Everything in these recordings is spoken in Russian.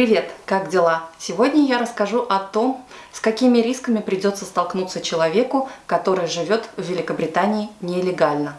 Привет, как дела? Сегодня я расскажу о том, с какими рисками придется столкнуться человеку, который живет в Великобритании нелегально.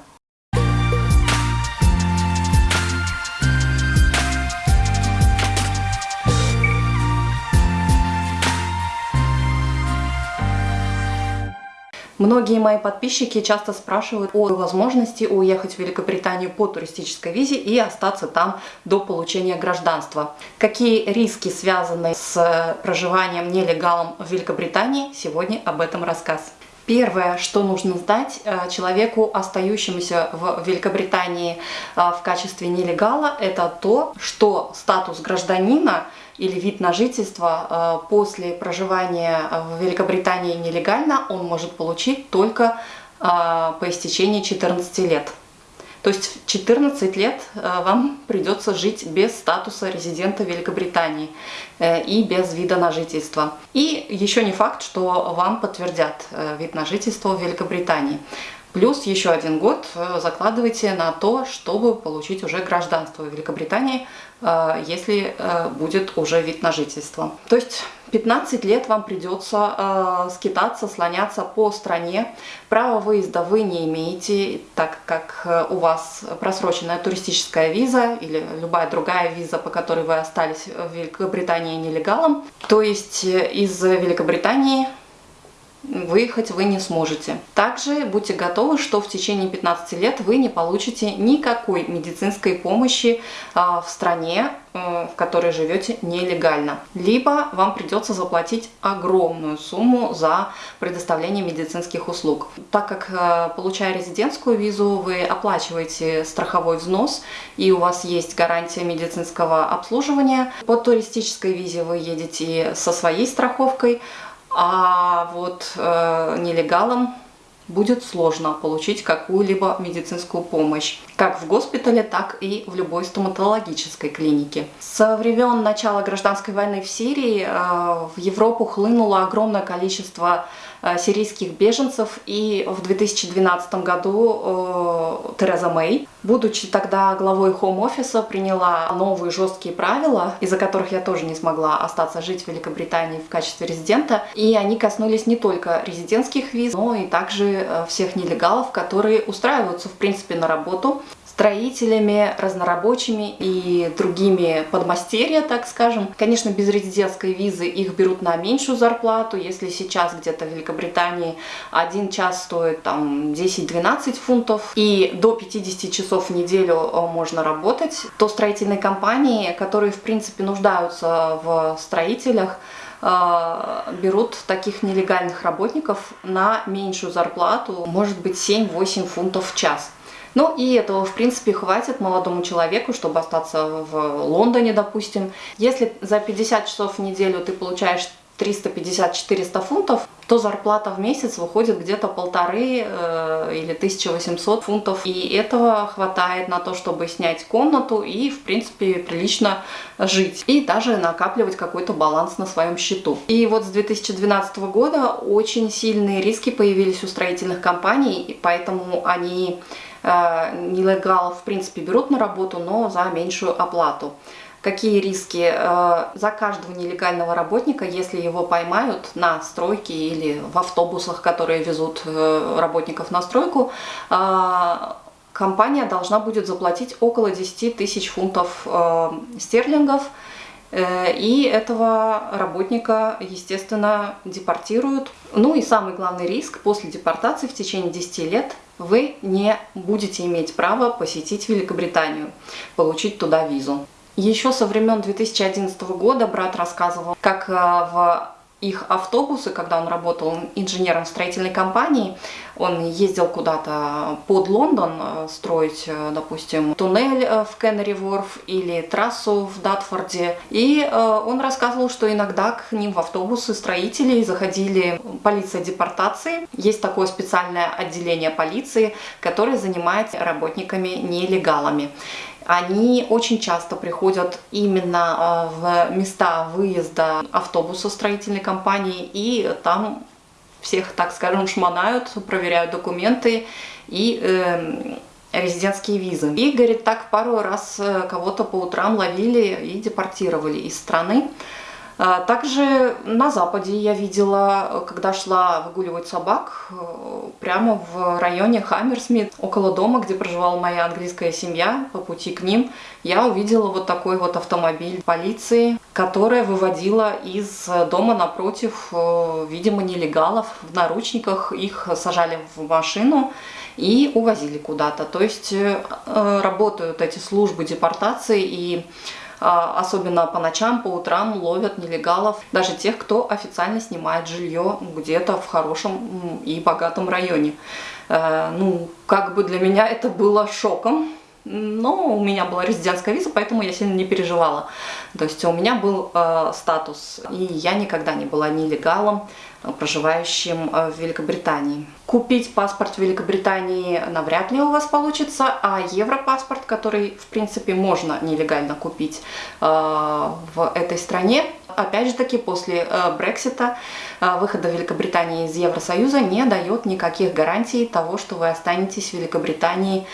Многие мои подписчики часто спрашивают о возможности уехать в Великобританию по туристической визе и остаться там до получения гражданства. Какие риски связаны с проживанием нелегалом в Великобритании, сегодня об этом рассказ. Первое, что нужно знать э, человеку, остающемуся в Великобритании э, в качестве нелегала, это то, что статус гражданина – или вид на жительство э, после проживания в Великобритании нелегально он может получить только по истечении 14 лет. То есть в 14 лет вам придется жить без статуса резидента Великобритании и без вида на жительство. И еще не факт, что вам подтвердят вид на жительство в Великобритании. Плюс еще один год э, закладывайте на то, чтобы получить уже гражданство в Великобритании, э, если э, будет уже вид на жительство. То есть 15 лет вам придется скитаться, слоняться по стране. Право выезда вы не имеете, так как у вас просроченная туристическая виза или любая другая виза, по которой вы остались в Великобритании нелегалом. То есть из Великобритании выехать вы не сможете. Также будьте готовы, что в течение 15 лет вы не получите никакой медицинской помощи а, в стране, э, в которой живете нелегально. Либо вам придется заплатить огромную сумму за предоставление медицинских услуг. Так как, э, получая резидентскую визу, вы оплачиваете страховой взнос и у вас есть гарантия медицинского обслуживания. По туристической визе вы едете со своей страховкой, а вот э, нелегалам будет сложно получить какую-либо медицинскую помощь, как в госпитале, так и в любой стоматологической клинике. Со времен начала гражданской войны в Сирии э, в Европу хлынуло огромное количество Э, сирийских беженцев. И в 2012 году э, Тереза Мэй, будучи тогда главой хоум-офиса, приняла новые жесткие правила, из-за которых я тоже не смогла остаться жить в Великобритании в качестве резидента. И они коснулись не только резидентских виз, но и также э, всех нелегалов, которые устраиваются в принципе на работу строителями, разнорабочими и другими подмастерья, так скажем. Конечно, без резидентской визы их берут на меньшую зарплату. Если сейчас где-то в Великобритании один час стоит там 10-12 фунтов и до 50 часов в неделю э, можно работать, то строительные компании, которые в принципе нуждаются в строителях, э, берут таких нелегальных работников на меньшую зарплату, может быть 7-8 фунтов в час. Ну и этого, в принципе, хватит молодому человеку, чтобы остаться в Лондоне, допустим. Если за 50 часов в неделю ты получаешь 350-400 фунтов, то зарплата в месяц выходит где-то полторы э, или 1800 фунтов. И этого хватает на то, чтобы снять комнату и, в принципе, прилично жить. И даже накапливать какой-то баланс на своем счету. И вот с 2012 года очень сильные риски появились у строительных компаний, и поэтому они Э, нелегалов в принципе берут на работу, но за меньшую оплату. Какие риски? Э, за каждого нелегального работника, если его поймают на стройке или в автобусах, которые везут э, работников на стройку, компания должна будет заплатить около 10 тысяч фунтов стерлингов, и этого работника, естественно, депортируют. Ну и самый главный риск после депортации в течение 10 лет вы не будете иметь права посетить Великобританию, получить туда визу. Еще со времен 2011 года брат рассказывал, как э, в их автобусы, когда он работал инженером в строительной компании, он ездил куда-то под Лондон э, строить, э, допустим, туннель в Кеннери Ворф или трассу в Датфорде. И он рассказывал, что иногда к ним в автобусы строителей заходили полиция депортации. Есть такое специальное отделение полиции, которое занимается работниками нелегалами они очень часто приходят именно а, в места выезда автобуса строительной компании и там всех, так скажем, шмонают, проверяют документы и э, резидентские визы. И, говорит, так пару раз э, кого-то по утрам ловили и депортировали из страны. А, также на Западе я видела, когда шла выгуливать собак, э, прямо в районе Хаммерсмит, около дома, где проживала моя английская семья, по пути к ним, я увидела вот такой вот автомобиль полиции, которая выводила из дома напротив, э, видимо, нелегалов в наручниках, их сажали в машину и увозили куда-то. То есть э, работают эти службы депортации и особенно по ночам, по утрам ловят нелегалов, даже тех, кто официально снимает жилье где-то в хорошем и богатом районе. Э, ну, как бы для меня это было шоком, но у меня была резидентская виза, поэтому я сильно не переживала. То есть у меня был э, статус, и я никогда не была нелегалом, проживающим э, в Великобритании. Купить паспорт в Великобритании навряд ли у вас получится, а европаспорт, который в принципе можно нелегально купить э, в этой стране, опять же таки после э, Брексита, выхода Великобритании из Евросоюза не дает никаких гарантий того, что вы останетесь в Великобритании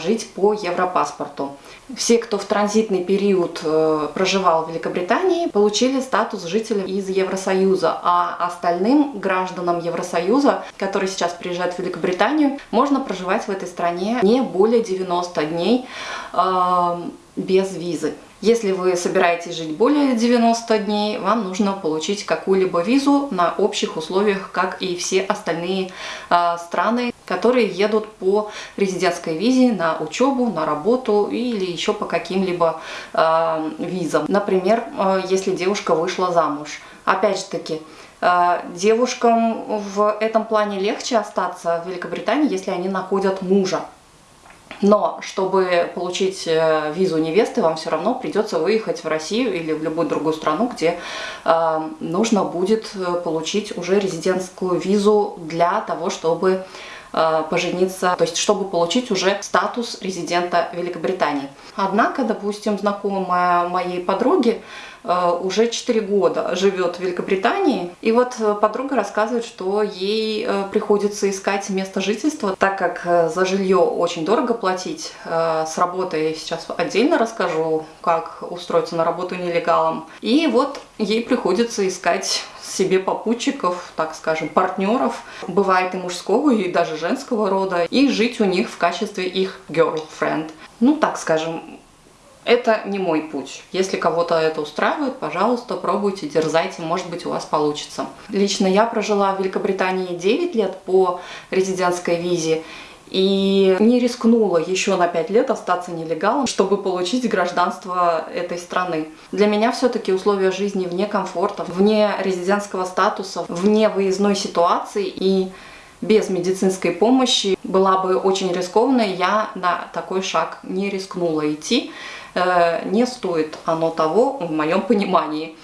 жить по европаспорту. Все, кто в транзитный период э, проживал в Великобритании, получили статус жителя из Евросоюза, а остальным гражданам Евросоюза, которые сейчас приезжают в Великобританию, можно проживать в этой стране не более 90 дней э, без визы. Если вы собираетесь жить более 90 дней, вам нужно получить какую-либо визу на общих условиях, как и все остальные э, страны, которые едут по резидентской визе на учебу, на работу или еще по каким-либо э, визам. Например, э, если девушка вышла замуж. Опять же таки, девушкам в этом плане легче остаться в Великобритании, если они находят мужа. Но чтобы получить э, визу невесты, вам все равно придется выехать в Россию или в любую другую страну, где э, нужно будет э, получить уже резидентскую визу для того, чтобы пожениться, то есть чтобы получить уже статус резидента Великобритании. Однако, допустим, знакомая моей подруги Э, уже 4 года живет в Великобритании. И вот э, подруга рассказывает, что ей э, приходится искать место жительства, так как за жилье очень дорого платить. С работой я сейчас отдельно расскажу, как устроиться на работу нелегалом. И вот ей приходится искать себе попутчиков, так скажем, партнеров, бывает и мужского, и даже женского рода, и жить у них в качестве их girlfriend. Ну, так скажем, это не мой путь. Если кого-то это устраивает, пожалуйста, пробуйте, дерзайте, может быть у вас получится. Лично я прожила в Великобритании 9 лет по резидентской визе, и не рискнула еще на 5 лет остаться нелегалом, чтобы получить гражданство этой страны. Для меня все-таки условия жизни вне комфорта, вне резидентского статуса, вне выездной ситуации и без медицинской помощи была бы очень рискованно, я на такой шаг не рискнула идти. Э, не стоит оно того, в моем понимании.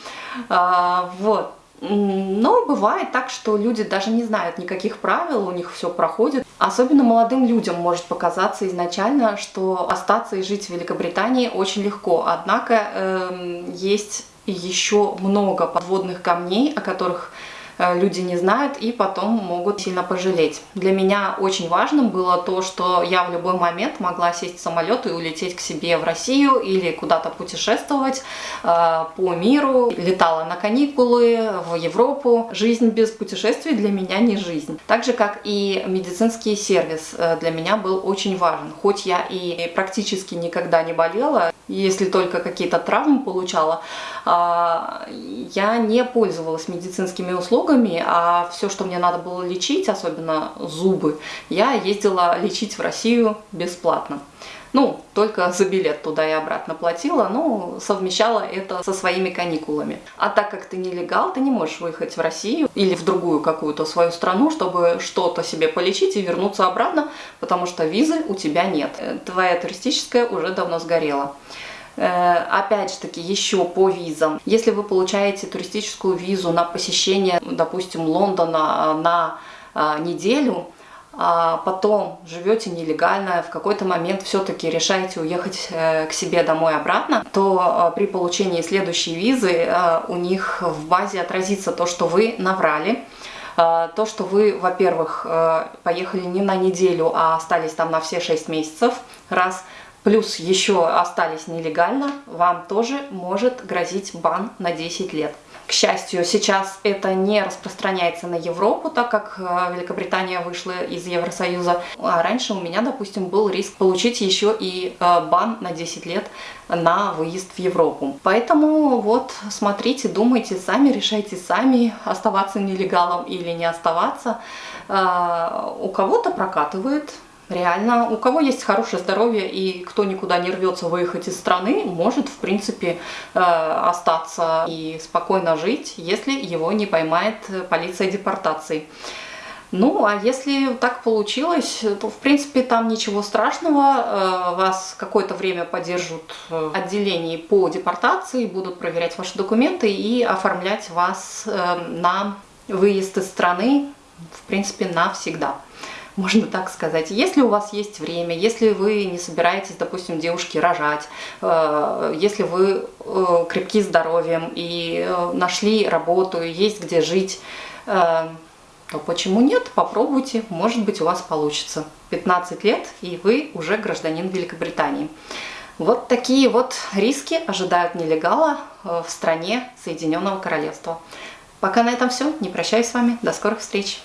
А, вот. Но бывает так, что люди даже не знают никаких правил, у них все проходит. Особенно молодым людям может показаться изначально, что остаться и жить в Великобритании очень легко. Однако э, есть еще много подводных камней, о которых люди не знают и потом могут сильно пожалеть. Для меня очень важным было то, что я в любой момент могла сесть в самолет и улететь к себе в Россию или куда-то путешествовать э, по миру. Летала на каникулы в Европу. Жизнь без путешествий для меня не жизнь. Так же, как и медицинский сервис э, для меня был очень важен. Хоть я и практически никогда не болела, если только какие-то травмы получала, а, я не пользовалась медицинскими услугами, а все, что мне надо было лечить, особенно зубы, я ездила лечить в Россию бесплатно. Ну, только за билет туда и обратно платила, но совмещала это со своими каникулами. А так как ты нелегал, ты не можешь выехать в Россию или в другую какую-то свою страну, чтобы что-то себе полечить и вернуться обратно, потому что визы у тебя нет. Э, твоя туристическая уже давно сгорела. Э, опять же таки, еще по визам. Если вы получаете туристическую визу на посещение, допустим, Лондона на а, неделю, а потом живете нелегально, в какой-то момент все-таки решаете уехать э, к себе домой обратно, то э, при получении следующей визы у них в базе отразится то, что вы наврали, Э, то, что вы, во-первых, э, поехали не на неделю, а остались там на все 6 месяцев, раз, плюс еще остались нелегально, вам тоже может грозить бан на 10 лет. К счастью, сейчас это не распространяется на Европу, так как э, Великобритания вышла из Евросоюза. А раньше у меня, допустим, был риск получить еще и э, бан на 10 лет на выезд в Европу. Поэтому вот смотрите, думайте сами, решайте сами, оставаться нелегалом или не оставаться. Э, у кого-то прокатывает, Реально, у кого есть хорошее здоровье и кто никуда не рвется выехать из страны, может, в принципе, э, остаться и спокойно жить, если его не поймает полиция депортации. Ну, а если так получилось, то, в принципе, там ничего страшного. Э, вас какое-то время поддержат в отделении по депортации, будут проверять ваши документы и оформлять вас э, на выезд из страны, в принципе, навсегда можно так сказать. Если у вас есть время, если вы не собираетесь, допустим, девушки рожать, э, если вы э, крепки здоровьем и э, нашли работу, и есть где жить, то почему нет? Попробуйте, может быть у вас получится. 15 лет и вы уже гражданин Великобритании. Вот такие вот риски ожидают нелегала в стране Соединенного Королевства. Пока на этом все. Не прощаюсь с вами. До скорых встреч.